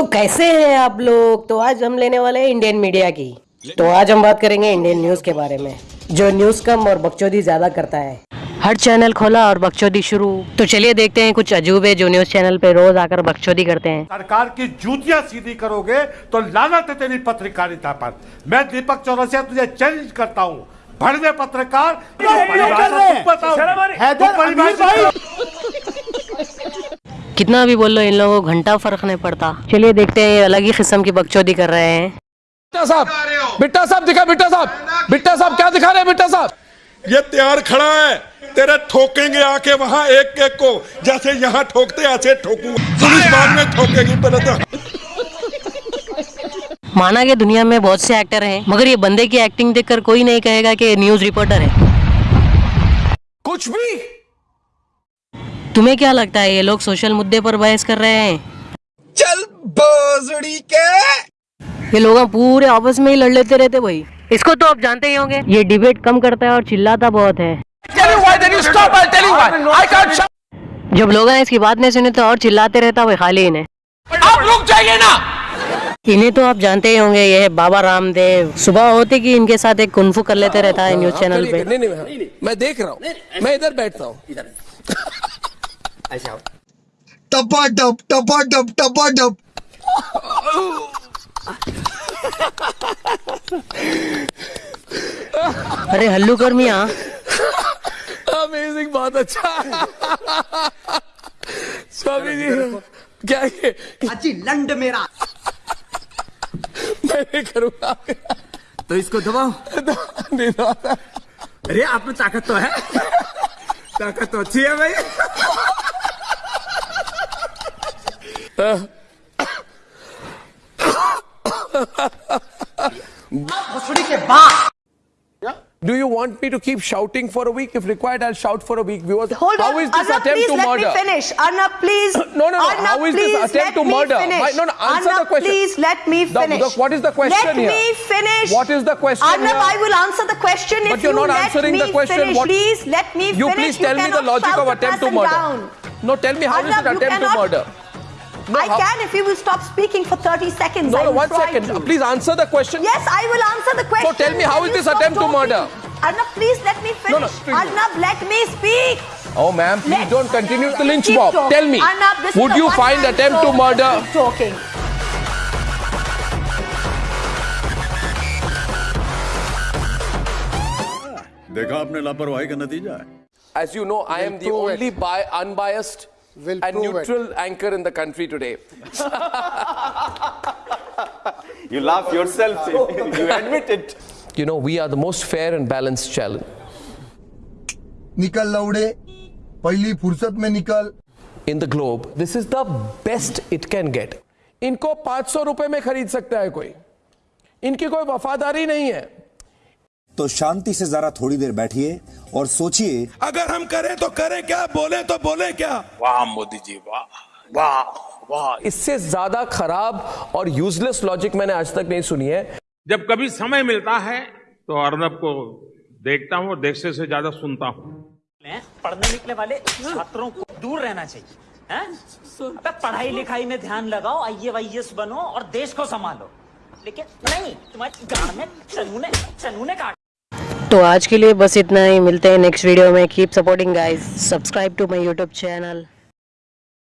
तो कैसे हैं आप लोग? तो आज हम लेने वाले हैं इंडियन मीडिया की। तो आज हम बात करेंगे इंडियन न्यूज़ के बारे में जो न्यूज़ कम और बकचोदी ज़्यादा करता है। हर चैनल खोला और बकचोदी शुरू। तो चलिए देखते हैं कुछ अजूबे जो न्यूज़ चैनल पे रोज आकर बकचोदी करते हैं। सरकार की जूतियाँ सीधी करोगे तो लानत है तेरी पत्रकारिता पर। मैं दीपक चौरसिया तुझे चैलेंज करता हूँ। भड़वे पत्रकार। कितना भी बोल लो इन लोगों को घंटा फ़र्क नहीं पड़ता। चलिए देखते हैं ये अलग ही किस्म की बकचोदी कर रहे हैं। बिट्टा साहब बिट्टा साहब दिखा बिट्टा साहब। बिट्टा साहब क्या दिखा रहे हैं बिट्टा साहब? ये तैयार खड़ा है। तेरे ठोकेंगे आके वहाँ एक एक को जैसे यहाँ ठोकते ऐसे ठोकूँगा पुलिस बाद में ठोकेगी पहले तो। माना कि दुनिया में बहुत से एक्टर हैं मगर ये बंदे की एक्टिंग देखकर कोई नहीं कहेगा कि न्यूज़ रिपोर्टर है। कुछ भी। तुम्हें क्या लगता है ये लोग सोशल मुद्दे पर बहस कर रहे हैं? चल बोजड़ी के। ये लोग पूरे आपस में ही लड़ लेते रहते भाई। इसको तो आप जानते ही होंगे। ये डिबेट कम करता है और चिल्लाता बहुत है। जब लोग इसकी बात नहीं सुने तो और चिल्लाते रहता भाई खाली इन्हें। आप रुक जाइए ना। इन्हें तो आप जानते ही होंगे ये है बाबा रामदेव। सुबह होते कि इनके साथ एक कुंफू कर लेते रहता है न्यूज़ चैनल पे। नहीं नहीं नहीं मैं देख रहा हूँ। मैं इधर बैठता हूँ। टपा टप टपा टप टपा टप अरे हल्लू कर मिया। अमेजिंग बहुत अच्छा। स्वामी जी क्या ये? अजी लंड मेरा। मैं करूँगा। तो इसको दबाओ। नहीं दबाता। अरे आप में ताकत तो है। ताकत तो अच्छी है भाई। Do you want me to keep shouting for a week? If required, I'll shout for a week. Viewers, Hold how on, is this Arnab, attempt please to let murder? me finish. Arnab, please. No, no, no. Arnab, How is this attempt let to murder? My- no, no, answer Arnab, the question. please let me The- finish. the- what is the question let here? me finish. What is the question Arnab, here? I will answer the question But if you're you not let answering the question. finish. What- Please let me finish. You finish. please tell me the logic of attempt to murder. Down. No, tell me how is Arnab, it attempt to cannot- murder? I how- can if you will stop speaking for 30 seconds. No, I no, will one try second. to. Please answer the question. Yes, I will answer the question. tell me, how Can is you this stop attempt to talking? murder? Arnab, please let me finish. No, no, please. Arnab, let me speak. Oh, ma'am, please Let's- don't continue to lynch Keep mob. talking. Tell me, Arnab, this is would the you one find man attempt to show. murder? Keep talking. देखा आपने लापरवाही का नतीजा है As you know, I am the only bi- unbiased and neutral it. anchor in the country today. You laugh yourself, you admit it. You know, we are the most fair and balanced channel. निकल लौड़े पहली फुर्सत में निकल in the globe. This is the best it can get. इनको 500 रुपए में खरीद सकता है कोई इनकी कोई वफादारी नहीं है तो शांति से जरा थोड़ी देर बैठिए और सोचिए। अगर हम करें तो करें क्या बोले तो बोले क्या? वाह मोदी जी वाह वाह वाह। इससे ज़्यादा खराब और यूजलेस लॉजिक मैंने आज तक नहीं सुनी है। जब कभी समय मिलता है तो अर्नब को देखता हूँ और देखने से ज़्यादा सुनता हूँ। पढ़ने लिखने वाले छात्रों को दूर रहना चाहिए हैं? अबे पढ़ाई लिखाई में ध्यान लगाओ आई वाई बनो और देश को संभालो। लेकिन नहीं तुम्हारी गाड़ में चनू ने चनू ने काट तो आज के लिए बस इतना ही, मिलते हैं नेक्स्ट वीडियो में. Keep supporting guys subscribe to my YouTube channel